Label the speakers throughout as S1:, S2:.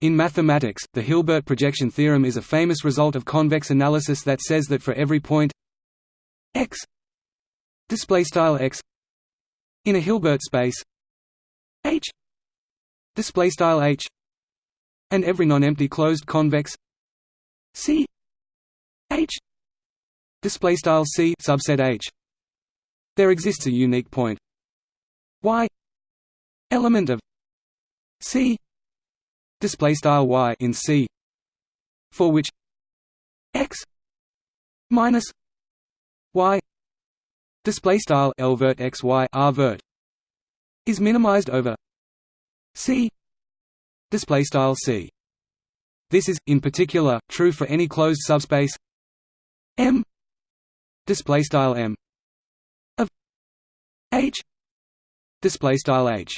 S1: In mathematics, the Hilbert projection theorem is a famous result of convex analysis that says that for every point x display style x in a Hilbert space h display style h and every non-empty closed convex c h display style c subset h. There exists a unique point y element of c display style y in C for which x minus y display style L vert x y R vert is minimized over C display style C. This is in particular true for any closed subspace M display style M of H display style H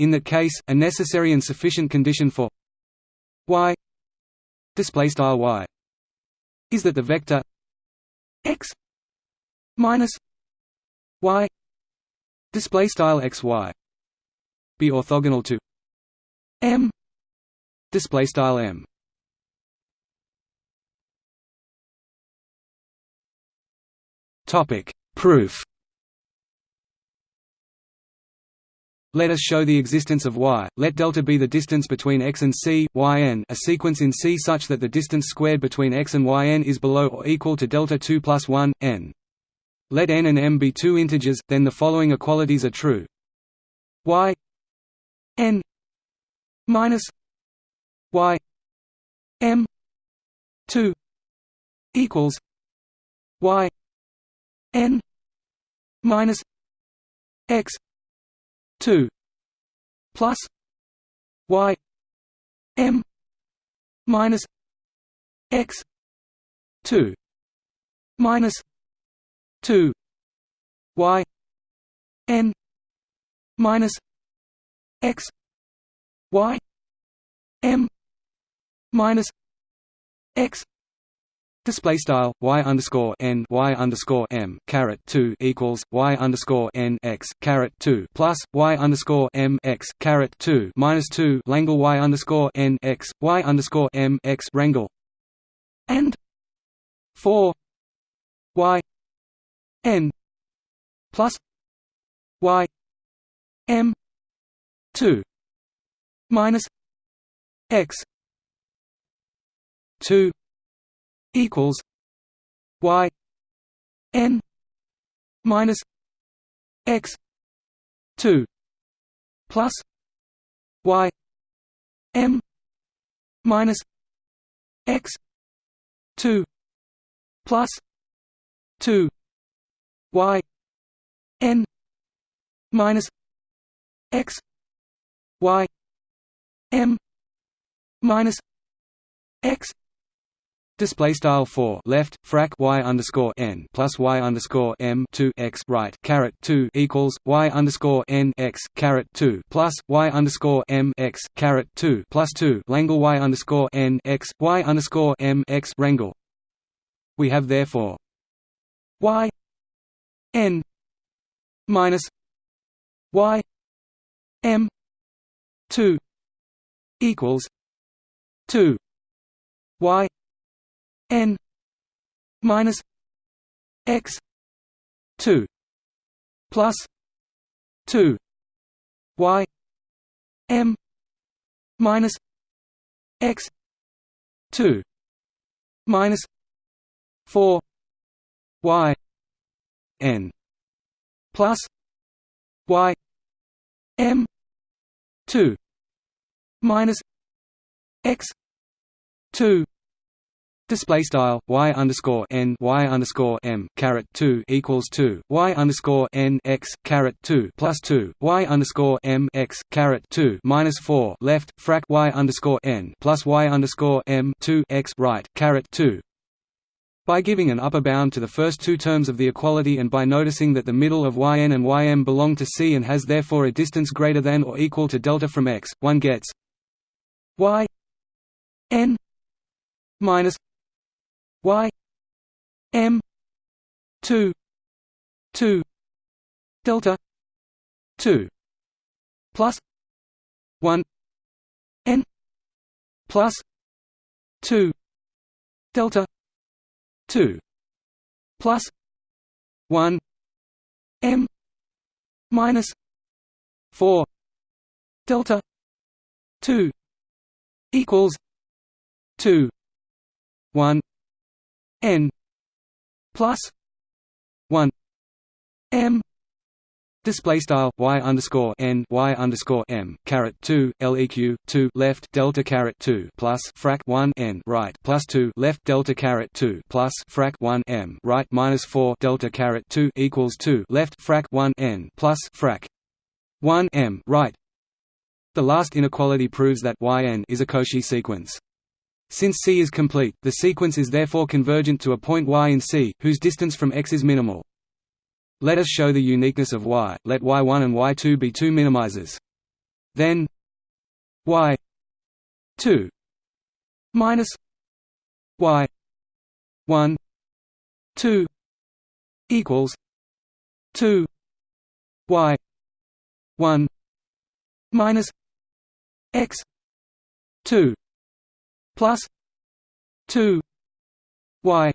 S1: in that case, a necessary and sufficient condition for y display style y is that the vector x minus y display style xy be orthogonal to m display style m. Topic proof Let us show the existence of y. Let delta be the distance between x and c, yn a sequence in C such that the distance squared between x and yn is below or equal to delta 2 plus 1, n. Let n and m be two integers, then the following equalities are true. y n minus y m 2 equals y n minus x 2 plus y m minus x 2 minus 2 y n minus x y m minus x Display style y underscore n y underscore m caret two equals y underscore n x caret two plus y underscore m x caret two minus two Langle y underscore n x y underscore m x rangle and four y n plus y m two minus x two equals y n minus x 2 plus y m minus x 2 plus 2 y n minus x y m minus x Display style four left frac y underscore n plus y underscore m two x right caret two equals y underscore n x caret two plus y underscore m x caret two plus two Langle y underscore n x y underscore m x rangle. We have therefore y n minus y m two equals two y minus x 2 plus 2 y m minus x 2 minus 4 y n plus y m 2 minus x 2 Display style y underscore n y underscore m caret two equals two y underscore n x caret two plus two y underscore m x caret two minus four left frac y underscore n plus y underscore m two x right caret two. By giving an upper bound to the first two terms of the equality and by noticing that the middle of yn and ym belong to C and has therefore a distance greater than or equal to delta from x, one gets y n minus y m 2 2 delta 2 plus 1 n plus 2 delta 2 plus 1 m minus 4 delta 2 equals 2 1 n plus 1 m Display style y underscore n y underscore m caret two leq two left delta caret two plus frac one n right plus two left delta caret two plus frac one m right minus four delta caret two equals two left frac one n plus frac one m right. The last inequality proves that yn is a Cauchy sequence. Since C is complete, the sequence is therefore convergent to a point y in C, whose distance from X is minimal. Let us show the uniqueness of y. Let y1 and y2 be two minimizers. Then y2 minus y1 2 equals 2 y 1 minus x 2 plus 2 y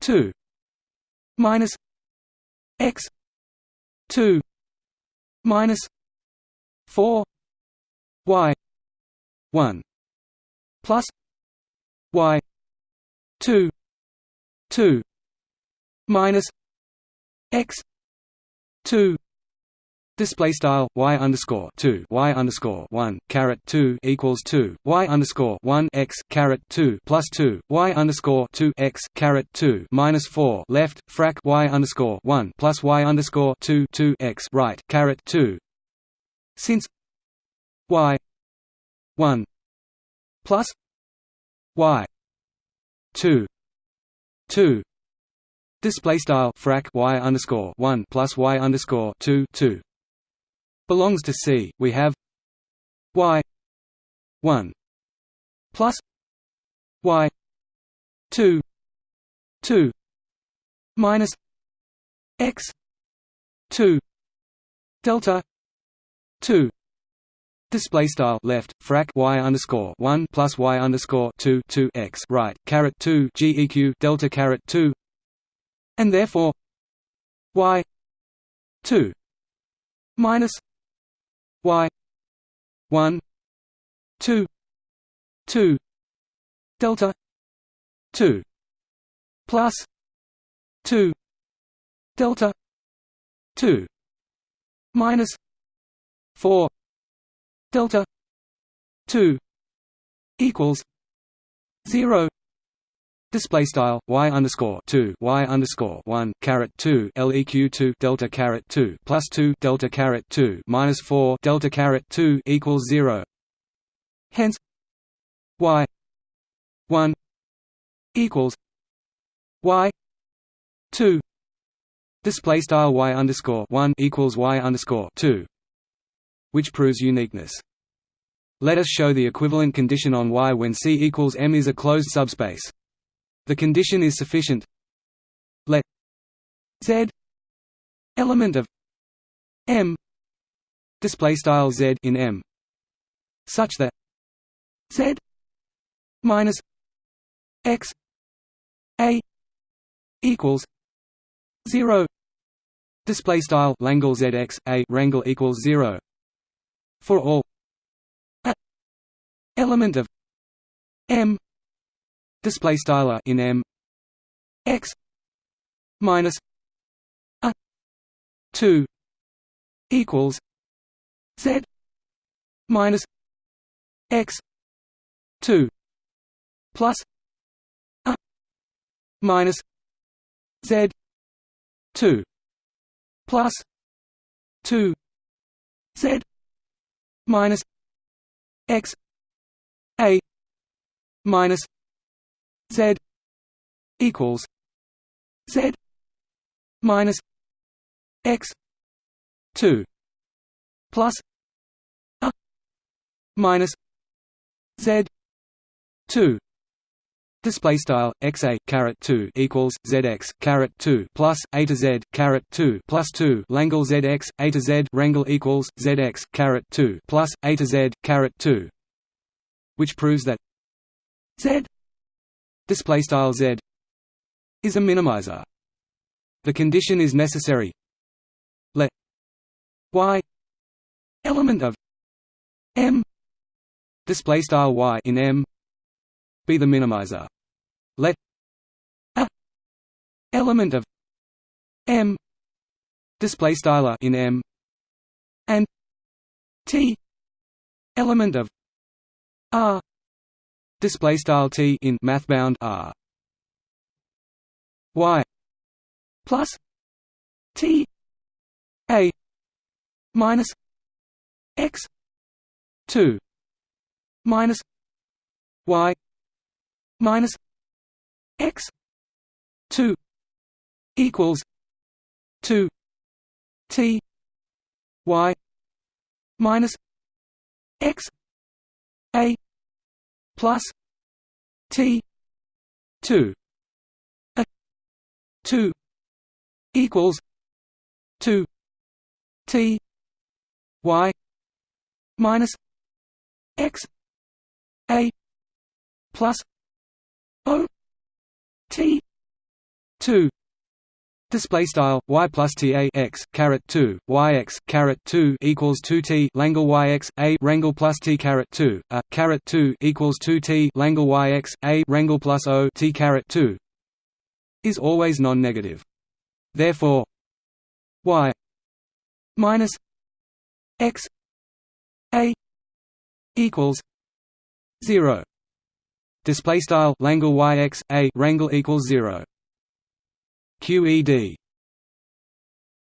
S1: 2 minus x 2 minus 4 y 1 plus y 2 2 minus x 2 Display style y underscore two y underscore one caret two equals two y underscore one x caret two plus two y underscore two x caret two minus four left frac y underscore one plus y underscore two two x right caret two. Since y one plus y two two display style frac y underscore one plus y underscore two two belongs to C, we have y 1 plus y 2 2 minus x 2 delta 2 Display style left frac y underscore one plus y underscore two two x right caret two geq delta caret two, and therefore y two minus y. 1 2 2 delta. 2 plus. 2 delta. 2 minus. 4 delta. 2 equals. 0 Display style y underscore two y underscore one caret two leq two delta caret two plus two delta caret two minus four delta caret two equals zero. Hence, y one equals y two. Display style y underscore one equals y underscore two, which proves uniqueness. Let us show the equivalent condition on Y when C equals M is a closed subspace. The condition is sufficient. Let Z. Element of M. Display style Z in M. Such that Z minus X A equals zero. Display style Langle ZX A rangle equals zero. For all a element of M display style in m x minus a 2 equals z minus x 2 plus a minus z 2 plus 2 z minus x a minus Z equals Z minus X two plus a minus Z two. Display style x a caret two equals zx caret two plus a to z caret two plus two. Langle zx a to z rangle equals zx caret two plus a to z caret two which proves that z display style z is a minimizer. The condition is necessary. Let y element of m display style y in m be the minimizer. Let a element of m display style in m and t element of r display style t in mathbound r. Y plus t a minus x 2 minus y minus x 2 equals 2 t y minus x a plus t 2 a 2 equals 2 t y minus x a plus o t 2 Display style y plus t a x caret two y x caret two equals two t Langle y x a rangle plus t caret two a caret two equals two t Langle y x a rangle plus o t caret two is always non-negative. Therefore, y minus x a equals zero. Display style Langle y x a rangle equals zero. QED